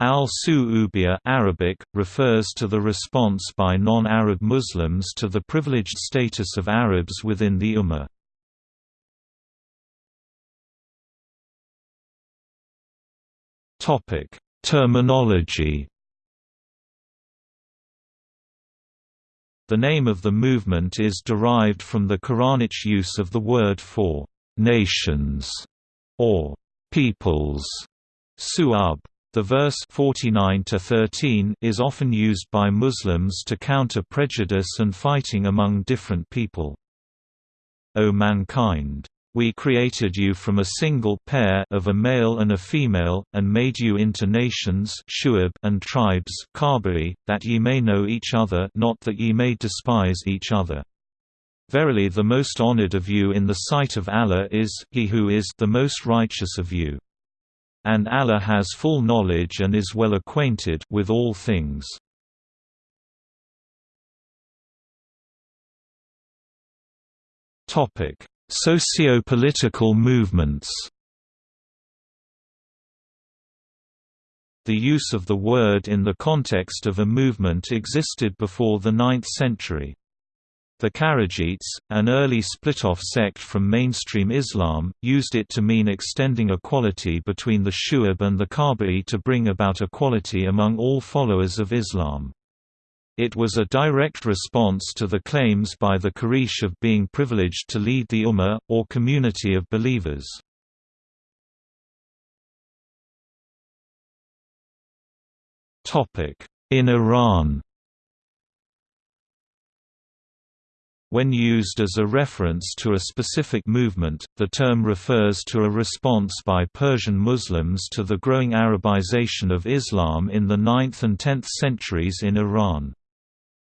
Al-Su'ubiyya Arabic, refers to the response by non-Arab Muslims to the privileged status of Arabs within the Ummah. Terminology The name of the movement is derived from the Quranic use of the word for «nations» or «peoples» su'ub. The verse 49-13 is often used by Muslims to counter prejudice and fighting among different people. O mankind! We created you from a single pair of a male and a female, and made you into nations and tribes that ye may know each other not that ye may despise each other. Verily the most honored of you in the sight of Allah is, he who is the most righteous of you. And Allah has full knowledge and is well acquainted with all things. Topic Socio-political movements The use of the word in the context of a movement existed before the 9th century. The Kharijites, an early split-off sect from mainstream Islam, used it to mean extending equality between the Shu'ab and the Qaba'i to bring about equality among all followers of Islam. It was a direct response to the claims by the Quraysh of being privileged to lead the Ummah, or community of believers. In Iran When used as a reference to a specific movement, the term refers to a response by Persian Muslims to the growing Arabization of Islam in the 9th and 10th centuries in Iran.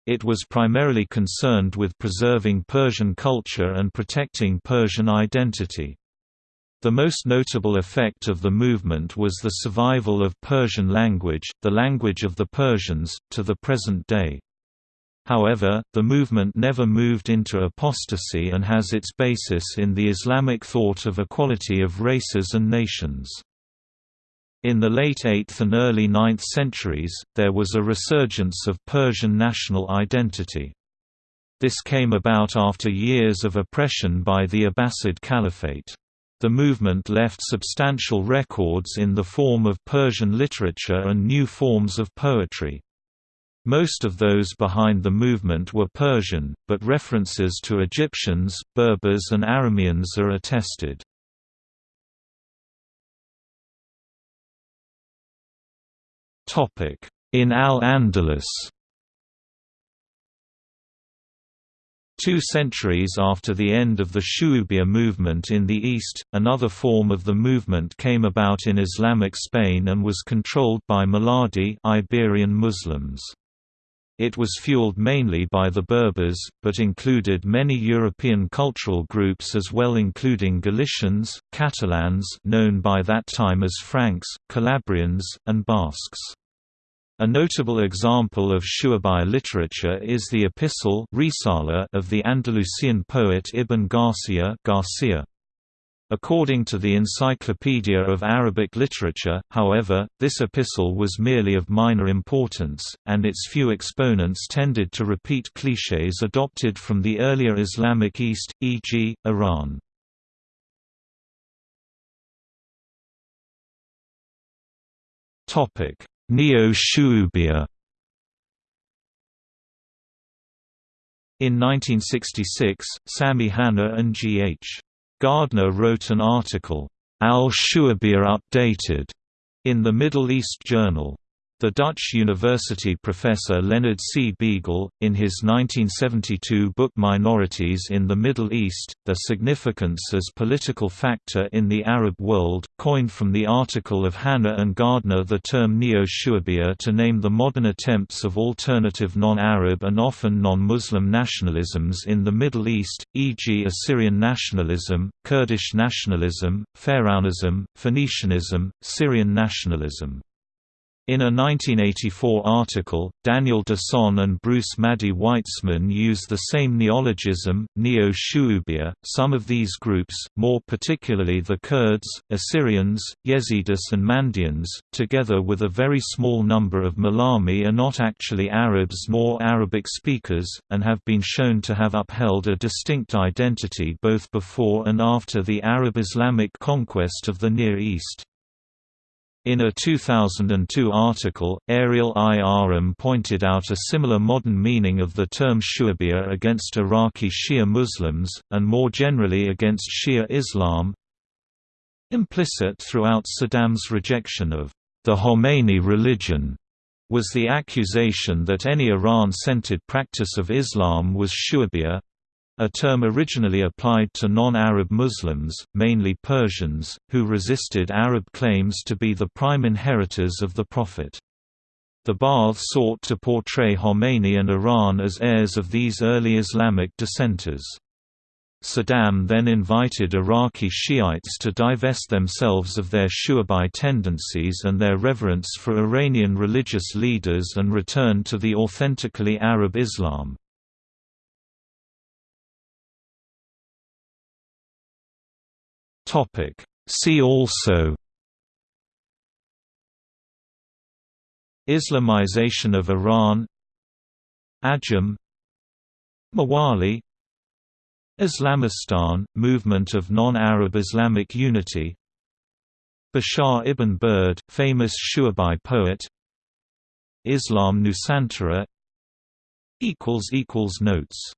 It was primarily concerned with preserving Persian culture and protecting Persian identity. The most notable effect of the movement was the survival of Persian language, the language of the Persians, to the present day. However, the movement never moved into apostasy and has its basis in the Islamic thought of equality of races and nations. In the late 8th and early 9th centuries, there was a resurgence of Persian national identity. This came about after years of oppression by the Abbasid Caliphate. The movement left substantial records in the form of Persian literature and new forms of poetry. Most of those behind the movement were Persian, but references to Egyptians, Berbers and Arameans are attested. In Al-Andalus Two centuries after the end of the Shu'ubiyya movement in the East, another form of the movement came about in Islamic Spain and was controlled by Muladi Iberian Muslims. It was fueled mainly by the Berbers, but included many European cultural groups as well including Galicians, Catalans known by that time as Franks, Calabrians, and Basques. A notable example of Shu'abi literature is the epistle of the Andalusian poet Ibn Garcia Garcia. According to the Encyclopedia of Arabic Literature, however, this epistle was merely of minor importance, and its few exponents tended to repeat clichés adopted from the earlier Islamic East, e.g., Iran. Neo-Shu'ubiyya In 1966, Sami Hanna and G.H. Gardner wrote an article, Al-Shu'ubiyya Updated, in the Middle East Journal. The Dutch university professor Leonard C. Biegel, in his 1972 book Minorities in the Middle East, Their Significance as Political Factor in the Arab World, coined from the article of Hanna and Gardner the term Neo-Shu'ubiyya to name the modern attempts of alternative non-Arab and often non-Muslim nationalisms in the Middle East, e.g. Assyrian nationalism, Kurdish nationalism, Pharaonism, Phoenicianism, Syrian nationalism. In a 1984 article, Daniel Dishon and Bruce Maddy Weitzman use the same neologism, neo-Shu'ubiyya. Some of these groups, more particularly the Kurds, Assyrians, Yazidis and Mandaeans, together with a very small number of Mhallami are not actually Arabs nor Arabic speakers, and have been shown to have upheld a distinct identity both before and after the Arab-Islamic conquest of the Near East. In a 2002 article, Ariel I. Ahram pointed out a similar modern meaning of the term Shu'ubiyya against Iraqi Shia Muslims, and more generally against Shia Islam. Implicit throughout Saddam's rejection of the Khomeini religion was the accusation that any Iran-centered practice of Islam was Shu'ubiyya, a term originally applied to non-Arab Muslims, mainly Persians, who resisted Arab claims to be the prime inheritors of the Prophet. The Ba'ath sought to portray Khomeini and Iran as heirs of these early Islamic dissenters. Saddam then invited Iraqi Shiites to divest themselves of their Shu'abi tendencies and their reverence for Iranian religious leaders and return to the authentically Arab Islam. Topic. See also Islamization of Iran Ajam Mawali Islamistan – movement of non-Arab Islamic unity Bashar ibn Burd, famous Shu'abi poet Islam Nusantara Notes